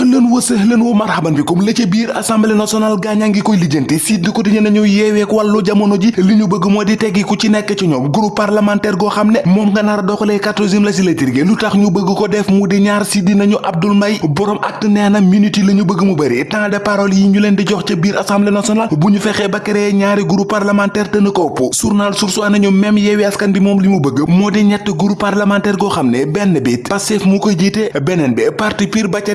ahlan wa sahlan wa marhaban bikum. La ca biir assemblée nationale gaañaa ngi koy lijjanti. Sud Quotidien nañu yeeweek wàllu jamono ji li ñu bëgg moo di teggi ku ci nekk ci ñoom. Groupe parlementaire goo xam ne moom nga nar doxalee quatorzième législature gi. Lu tax ñu bëgg ko def mu di ñaar si dinañu Abdoul Mbaye. Borom acte nee na minute yi la ñu bëgg mu bëri. Temps de parole yi ñu leen di jox ca biir assemblée nationale. Bu ñu fexee ba créer ñaari groupe parlementaire te na ko ëpp. Journal Source A nañu même yeewi askan bi moom li bëgg. Moo ñett groupe parlementaire goo xam benn bi Pastef mu koy bi parti ba ca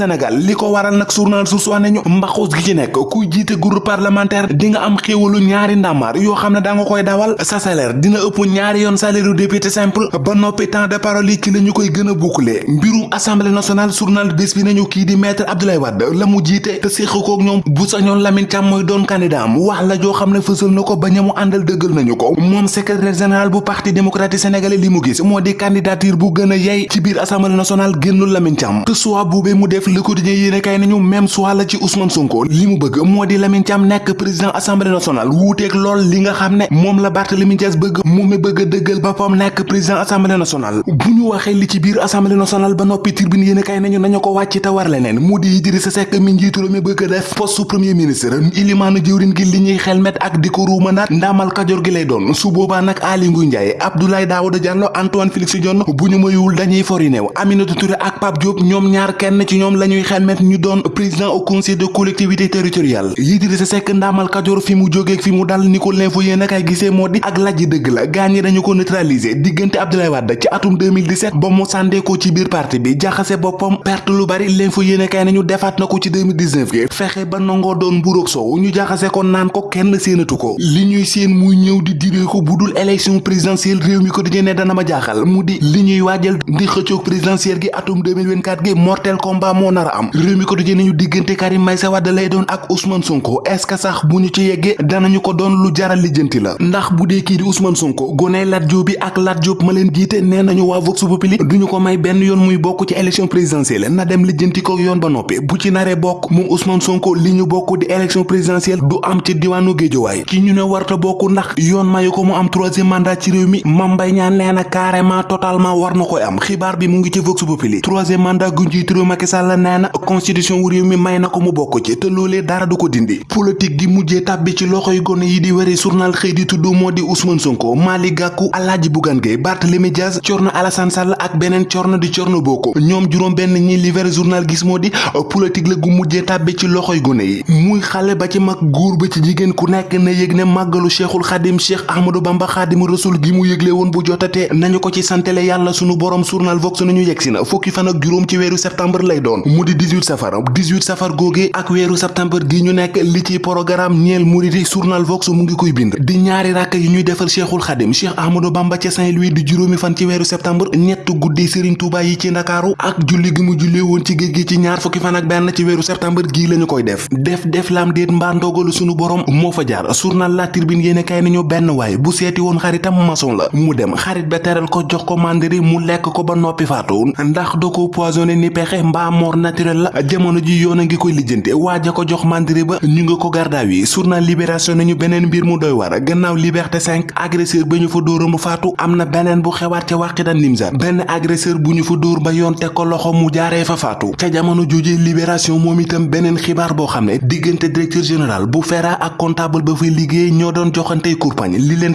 Sénégal li ko waral nag journal Source A nañu mbaxus gi ci nekk kuy jiite groupe parlementaire di nga am xéewalu ñaari ndàmmaar yoo xam ne da nga koy dawal sa salaire dina ëpp ñaari yoon salaire député simple ba noppi temps de parole ci la koy gën a boucler. Mbirum assemblée nationale journal bés bi nañu kii di maître Abdoulaye Wade la mu jiite te séq kook ñoom bu sañoon Lamine Thiam mooy doon candidat am wax la joo xam ne fësal na ko ba ñamu àndal dëggal nañu ko. Moom secrétaire général bu parti démocratique sénégalais li mu gis moo di candidature bu gën a yey ci biir assemblée nationale génnul Lamine Thiam. Te soit boobee mu def le quotidien yéene kay nañu même soit la ci Ousmane Sonko. Li bëgg moo di Lamine Thiam nekk président assemblée nationale. Wuuteeg lool li nga xam ne moom la Barthélémy Dias bëgg. Mu mi bëgg dëggal boppam nekk président assemblée nationale. Bu ñu waxee li ci biir assemblée nationale ba noppi tribune yéene kay nañu nañu ko war leneen. Mu di Idrissa Seck mi njiitu mi bëgg def poste premier ministre. Ilimaanu jëwrin gi li ñuy ak di ko ruumandaat ndaamal kajoor gi lay doon. Su boobaa nag Aly Ngouille Ndiaye Abdoulaye Daouda Diallo Antoine Félix Diome bu ñu dañuy fori neew Aminata Touré ak Pape Diop ñoom ñaar kenn ci la ñuy xelmet ñu doon président au conseil de collectivité territoriale. Idrissa Seck ndaamal kajoor fi mu jógeeg fi mu dal ni ko l'info yéen akay gisee moo di ak lajj dëgg la. Gaañi dañu ko neutraliser diggante Abdoulaye Wade ci atum 2017 ba mu sàndee ko ci biir parti bi jaxase boppam perte lu bari. L'info nañu defaat na ko ci 2019 gi. Fexe ba nangoo doon mburoog soow ñu jaxase ko naan ko kenn séenatu ko. Li ñuy seen muy ñëw di diree ko bu dul élection présidentielle réew mi ko di ne dana ma jaaxal mu di li ñuy waajal di xëccoog présidentielle gi atum 2024 gi mortel combat moo nar a am. Réew mi ko di nañu diggante Karim Meïssa Wade lay doon ak Ousmane Sonko. Est-ce que sax bu ñu ci yeggee danañu ko doon lu jaral lijjanti la. Ndax bu dee di Ousmane Sonko goney Lat Diop bi ak Lat Diop ma leen jiite nee nañu Vox Populi duñu ko may benn yoon muy bokk ci élection présidentielle. Na dem lijjanti ko yoon ba noppi. Bu ci naree bokk moom Ousmane Sonko li ñu di élection présidentielle du am ci diwaanu Géejawaay ki ñu ne warta bokk ndax yoon mayu ko mu am troisième mandat ci réew mi Mame Mbaye Niang na carrément totalement war na koy am. Xibaar bi mu ngi ci Vox Populi. Troisième mandat gu njiitu réew Macky Sall nee na constitution wu réew mi may na ko mu bokk ci te loolee dara du ko dindi politique gi mujjee tàbbi ci loxoy gone yi di wari journal xëy di tudd moo di Ousmane Sonko Malick Gakou Alhaji Bougane Gueye Barthélémy Thierno Alassane Sall ak beneen Thierno di Thierno Boko ñoom juróom benn ñi li vrai journal gis moo di politique la gu mujjee tàbbi ci loxoy gone yi muy xale ba ci mag góor ba ci jigéen ku nekk na yëg ne màggalu cheikhul xadim cheikh ahmadou bamba xaadimu rasul gi mu yëgle woon bu jotatee nañu ko ci santele yàlla sunu borom journal vox nañu yegsi na fukki fan ak juróom ci weeru septembre lay doon mu di 18 safar. 18 safar góogee ak weeru septembre gi ñu nekk li ci programme ñeel muridi journal vox mu ngi koy bind. di ñaari ràkk yi ñuy defal cheikhul xadim cheikh ahmadou bamba ca Saint-Louis di juróomi fan ci weeru septembre ñett guddi sëriñ Touba yi ci ndakaaru ak julli gi mu jullee woon ci géej gi ci ñaar fukki fan ak benn ci septembre gii lañu koy def. def def lam déet mbaa ndogalu borom moo fa jaar. journal La Tribune yéene kay nañu benn waay bu seeti woon xaritam maçon la. mu dem xarit ba ko jox ko mandiri mu lekk ko ba noppi faatu. ndax da ko ni pexe mbaa mort naturel la jamono ji yoon ngi koy lijjante waaja ko jox mandiri ba ñu nga ko gardaaw yi journal Libération nañu beneen mbir mu doy war gannaaw Liberté 5 agresseur ba ñu fa dóora mu faatu am na beneen bu xewaat ca wàqidan Nimza benn agresseur bu ñu fa dóor ba yoon teg ko loxo mu jaaree fa faatu ca jamono jooje Libération moom itam beneen xibaar boo xam ne diggante directeur général bu FERA ak comptable ba fay liggéey ñoo doon joxantey li leen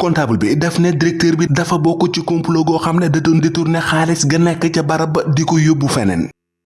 comptable bi daf ne directeur bi dafa bokk ci complot goo xam ne da doon détourné xaalis ga nekk ca barab ba di ko yóbbu feneen